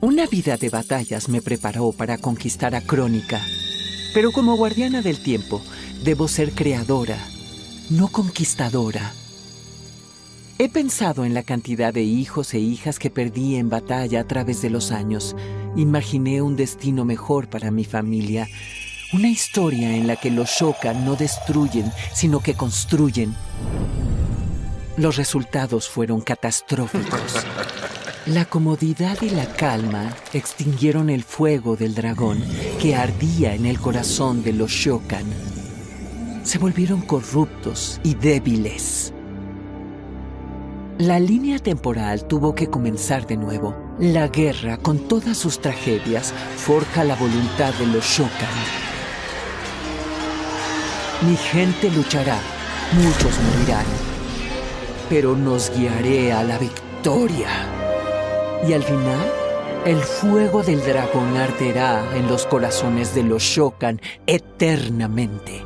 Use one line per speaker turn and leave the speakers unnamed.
Una vida de batallas me preparó para conquistar a Crónica. Pero como guardiana del tiempo, debo ser creadora, no conquistadora. He pensado en la cantidad de hijos e hijas que perdí en batalla a través de los años. Imaginé un destino mejor para mi familia. Una historia en la que los Shokan no destruyen, sino que construyen. Los resultados fueron catastróficos. La comodidad y la calma extinguieron el fuego del dragón que ardía en el corazón de los Shokan. Se volvieron corruptos y débiles. La línea temporal tuvo que comenzar de nuevo. La guerra, con todas sus tragedias, forja la voluntad de los Shokan. Mi gente luchará, muchos morirán, pero nos guiaré a la victoria. Y al final, el fuego del dragón arderá en los corazones de los Shokan eternamente.